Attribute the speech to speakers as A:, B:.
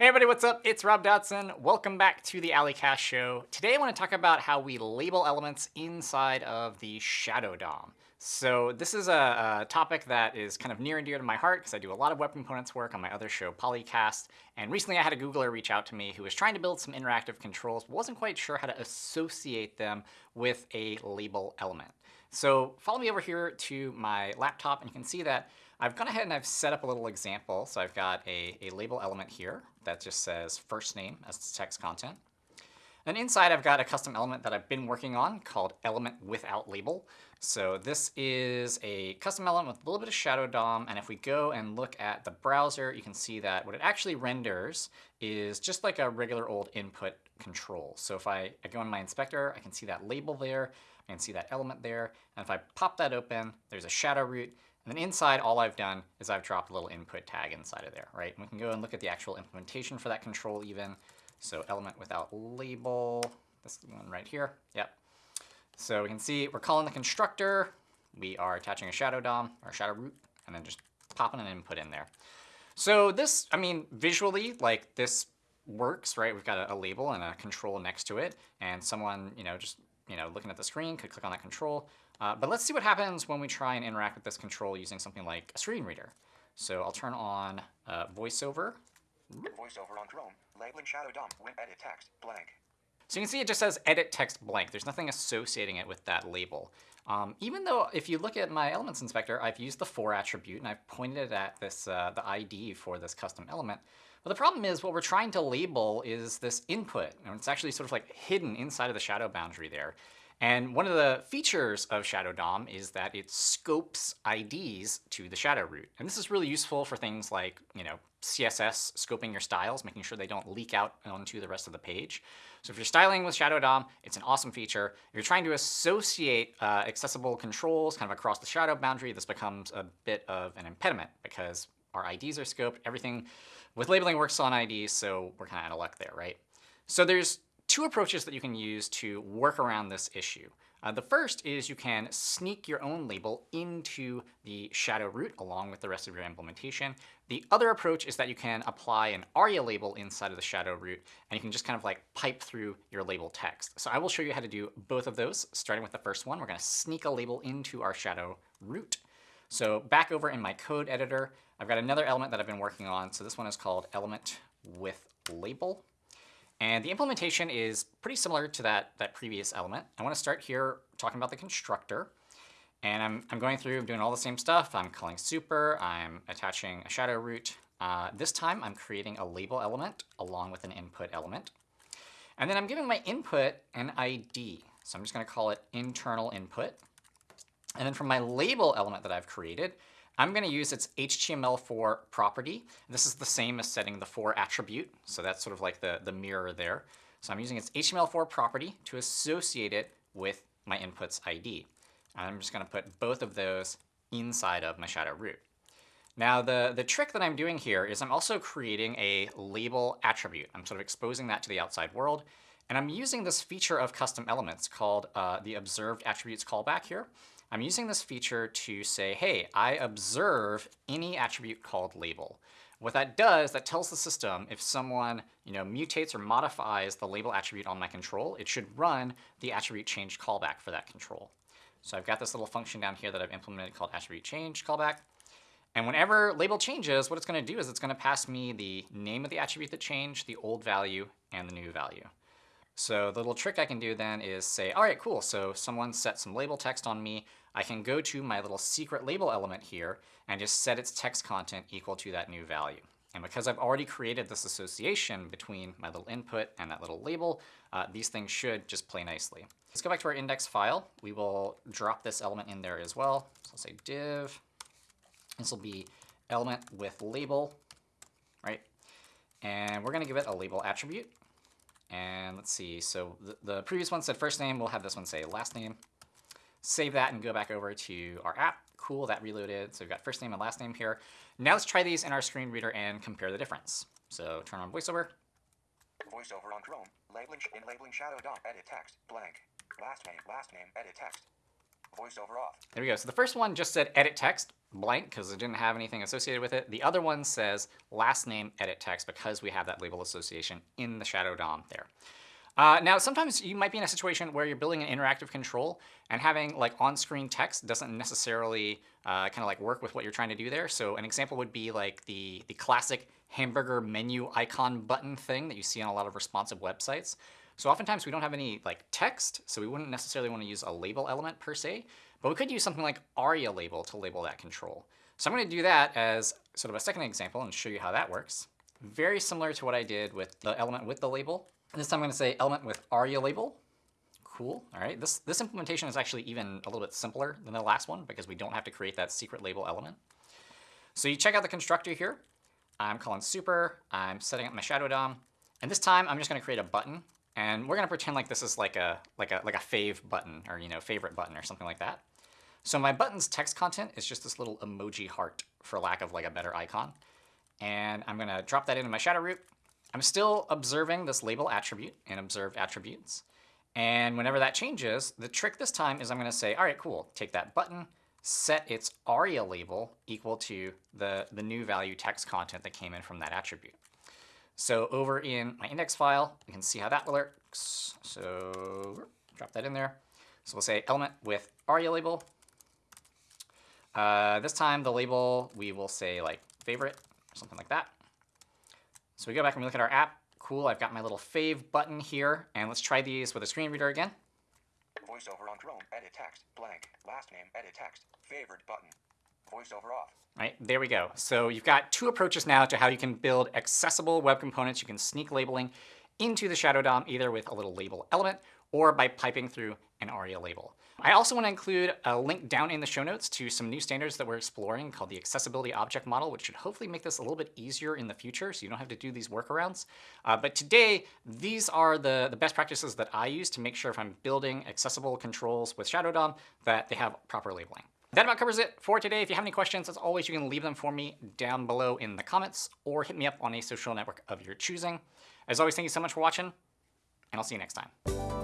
A: Hey everybody, what's up? It's Rob Dodson. Welcome back to the A11ycast show. Today I want to talk about how we label elements inside of the Shadow DOM. So this is a, a topic that is kind of near and dear to my heart because I do a lot of web components work on my other show, Polycast. And recently I had a Googler reach out to me who was trying to build some interactive controls, but wasn't quite sure how to associate them with a label element. So follow me over here to my laptop and you can see that I've gone ahead and I've set up a little example. So I've got a, a label element here that just says first name as the text content. And inside I've got a custom element that I've been working on called element without label. So this is a custom element with a little bit of shadow DOM. And if we go and look at the browser, you can see that what it actually renders is just like a regular old input control. So if I, I go in my inspector, I can see that label there. I can see that element there. And if I pop that open, there's a shadow root. And then inside, all I've done is I've dropped a little input tag inside of there, right? And we can go and look at the actual implementation for that control even. So element without label, this one right here, yep. So we can see we're calling the constructor. We are attaching a shadow DOM, or shadow root, and then just popping an input in there. So this, I mean, visually, like this works, right? We've got a, a label and a control next to it, and someone, you know, just you know, looking at the screen could click on that control. Uh, but let's see what happens when we try and interact with this control using something like a screen reader. So I'll turn on uh, VoiceOver.
B: VoiceOver on Chrome, labeling shadow DOM, when edit text, blank.
A: So you can see it just says edit text blank. There's nothing associating it with that label. Um, even though if you look at my elements inspector, I've used the for attribute and I've pointed it at this uh, the ID for this custom element. But the problem is what we're trying to label is this input. And it's actually sort of like hidden inside of the shadow boundary there. And one of the features of Shadow DOM is that it scopes IDs to the shadow root. And this is really useful for things like, you know, CSS scoping your styles, making sure they don't leak out onto the rest of the page. So if you're styling with Shadow DOM, it's an awesome feature. If you're trying to associate uh, accessible controls kind of across the shadow boundary, this becomes a bit of an impediment because our IDs are scoped. Everything with labeling works on IDs, so we're kind of out of luck there, right? So there's two approaches that you can use to work around this issue. Uh, the first is you can sneak your own label into the shadow root along with the rest of your implementation. The other approach is that you can apply an ARIA label inside of the shadow root, and you can just kind of like pipe through your label text. So I will show you how to do both of those, starting with the first one. We're going to sneak a label into our shadow root. So back over in my code editor, I've got another element that I've been working on. So this one is called element with label. And the implementation is pretty similar to that, that previous element. I want to start here talking about the constructor. And I'm, I'm going through, I'm doing all the same stuff. I'm calling super, I'm attaching a shadow root. Uh, this time I'm creating a label element along with an input element. And then I'm giving my input an ID. So I'm just going to call it internal input. And then from my label element that I've created, I'm going to use its htmlFor property. This is the same as setting the for attribute. So that's sort of like the, the mirror there. So I'm using its htmlFor property to associate it with my input's ID. And I'm just going to put both of those inside of my shadow root. Now, the, the trick that I'm doing here is I'm also creating a label attribute. I'm sort of exposing that to the outside world. And I'm using this feature of custom elements called uh, the observed attributes callback here. I'm using this feature to say, hey, I observe any attribute called label. What that does, that tells the system if someone you know, mutates or modifies the label attribute on my control, it should run the attribute change callback for that control. So I've got this little function down here that I've implemented called attribute change callback. And whenever label changes, what it's going to do is it's going to pass me the name of the attribute that changed, the old value, and the new value. So the little trick I can do then is say, all right, cool. So someone set some label text on me. I can go to my little secret label element here and just set its text content equal to that new value. And because I've already created this association between my little input and that little label, uh, these things should just play nicely. Let's go back to our index file. We will drop this element in there as well. So I'll say div. This will be element with label, right? And we're going to give it a label attribute. And let's see, so the, the previous one said first name, we'll have this one say last name. Save that and go back over to our app. Cool, that reloaded. So we've got first name and last name here. Now let's try these in our screen reader and compare the difference. So turn on VoiceOver.
B: VoiceOver on Chrome, labeling in labeling shadow DOM, edit text, blank. Last name, last name, edit text. Voiceover off.
A: There we go. So the first one just said edit text blank because it didn't have anything associated with it. The other one says last name edit text because we have that label association in the shadow DOM there. Uh, now, sometimes you might be in a situation where you're building an interactive control and having like on-screen text doesn't necessarily uh, kind of like work with what you're trying to do there. So an example would be like the, the classic hamburger menu icon button thing that you see on a lot of responsive websites. So oftentimes we don't have any like text, so we wouldn't necessarily want to use a label element per se, but we could use something like aria label to label that control. So I'm going to do that as sort of a second example and show you how that works. Very similar to what I did with the element with the label. This time I'm going to say element with aria label. Cool. All right. This, this implementation is actually even a little bit simpler than the last one because we don't have to create that secret label element. So you check out the constructor here. I'm calling super. I'm setting up my shadow DOM. And this time I'm just going to create a button. And we're going to pretend like this is like a, like, a, like a fave button or you know favorite button or something like that. So my button's text content is just this little emoji heart for lack of like a better icon. And I'm going to drop that into my shadow root. I'm still observing this label attribute and observe attributes. And whenever that changes, the trick this time is I'm going to say, all right, cool, take that button, set its aria label equal to the, the new value text content that came in from that attribute. So over in my index file, we can see how that works. So drop that in there. So we'll say element with aria label. Uh, this time the label, we will say like favorite or something like that. So we go back and we look at our app. Cool, I've got my little fave button here. And let's try these with a screen reader again.
B: Voiceover on Chrome. Edit text. Blank. Last name. Edit text. Favorite button. Voiceover off.
A: Right, there we go. So you've got two approaches now to how you can build accessible web components. You can sneak labeling into the Shadow DOM either with a little label element or by piping through an ARIA label. I also want to include a link down in the show notes to some new standards that we're exploring called the Accessibility Object Model, which should hopefully make this a little bit easier in the future so you don't have to do these workarounds. Uh, but today, these are the, the best practices that I use to make sure if I'm building accessible controls with Shadow DOM that they have proper labeling. That about covers it for today. If you have any questions, as always, you can leave them for me down below in the comments or hit me up on a social network of your choosing. As always, thank you so much for watching, and I'll see you next time.